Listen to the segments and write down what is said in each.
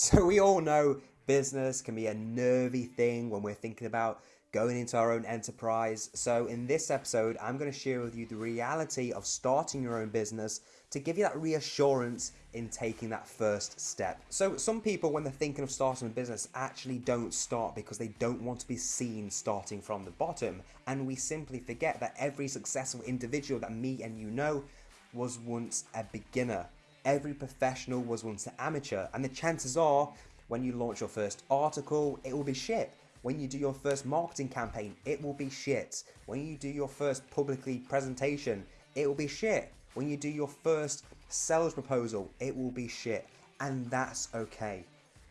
So we all know business can be a nervy thing when we're thinking about going into our own enterprise. So in this episode, I'm going to share with you the reality of starting your own business to give you that reassurance in taking that first step. So some people, when they're thinking of starting a business, actually don't start because they don't want to be seen starting from the bottom. And we simply forget that every successful individual that me and you know was once a beginner. Every professional was once an amateur. And the chances are, when you launch your first article, it will be shit. When you do your first marketing campaign, it will be shit. When you do your first publicly presentation, it will be shit. When you do your first sales proposal, it will be shit. And that's okay.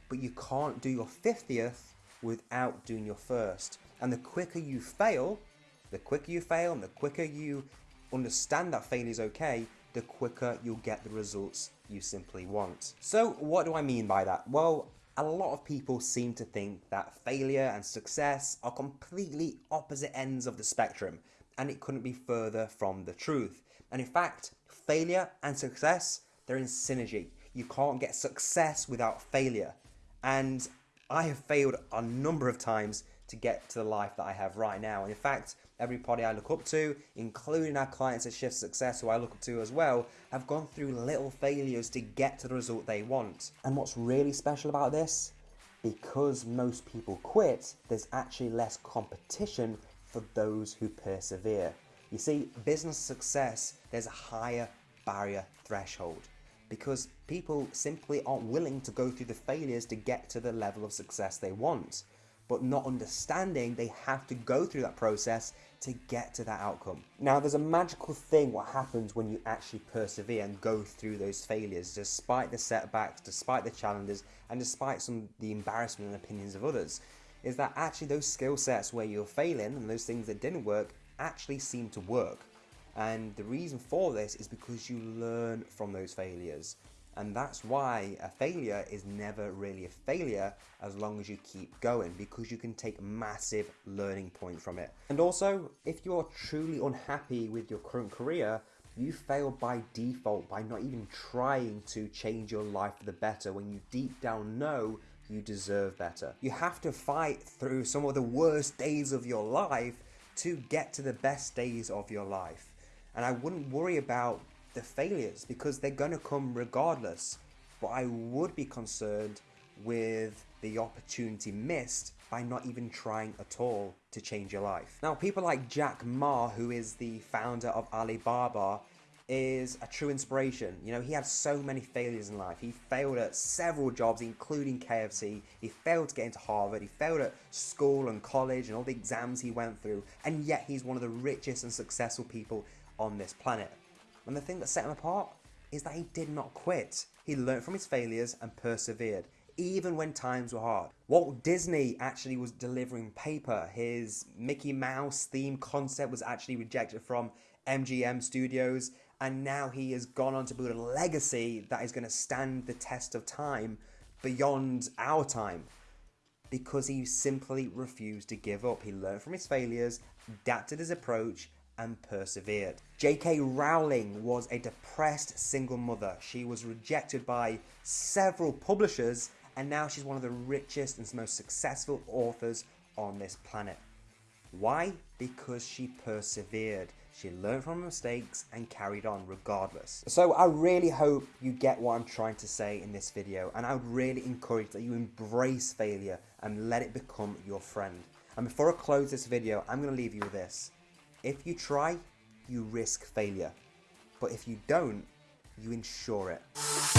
But you can't do your 50th without doing your first. And the quicker you fail, the quicker you fail and the quicker you understand that failure is okay, the quicker you'll get the results you simply want. So what do I mean by that? Well, a lot of people seem to think that failure and success are completely opposite ends of the spectrum, and it couldn't be further from the truth. And in fact, failure and success, they're in synergy. You can't get success without failure. And I have failed a number of times to get to the life that I have right now. And in fact, everybody I look up to, including our clients at Shift Success, who I look up to as well, have gone through little failures to get to the result they want. And what's really special about this? Because most people quit, there's actually less competition for those who persevere. You see, business success, there's a higher barrier threshold because people simply aren't willing to go through the failures to get to the level of success they want but not understanding they have to go through that process to get to that outcome. Now, there's a magical thing what happens when you actually persevere and go through those failures, despite the setbacks, despite the challenges, and despite some the embarrassment and opinions of others, is that actually those skill sets where you're failing and those things that didn't work actually seem to work. And the reason for this is because you learn from those failures. And that's why a failure is never really a failure as long as you keep going because you can take massive learning point from it. And also, if you're truly unhappy with your current career, you fail by default by not even trying to change your life for the better when you deep down know you deserve better. You have to fight through some of the worst days of your life to get to the best days of your life. And I wouldn't worry about the failures because they're going to come regardless. But I would be concerned with the opportunity missed by not even trying at all to change your life. Now, people like Jack Ma, who is the founder of Alibaba, is a true inspiration. You know, he had so many failures in life. He failed at several jobs, including KFC. He failed to get into Harvard. He failed at school and college and all the exams he went through. And yet he's one of the richest and successful people on this planet. And the thing that set him apart is that he did not quit. He learned from his failures and persevered, even when times were hard. Walt Disney actually was delivering paper. His Mickey Mouse theme concept was actually rejected from MGM Studios, and now he has gone on to build a legacy that is going to stand the test of time beyond our time because he simply refused to give up. He learned from his failures, adapted his approach, and persevered. J.K. Rowling was a depressed single mother. She was rejected by several publishers and now she's one of the richest and most successful authors on this planet. Why? Because she persevered. She learned from her mistakes and carried on regardless. So I really hope you get what I'm trying to say in this video and I would really encourage that you embrace failure and let it become your friend. And before I close this video, I'm going to leave you with this. If you try, you risk failure. But if you don't, you ensure it.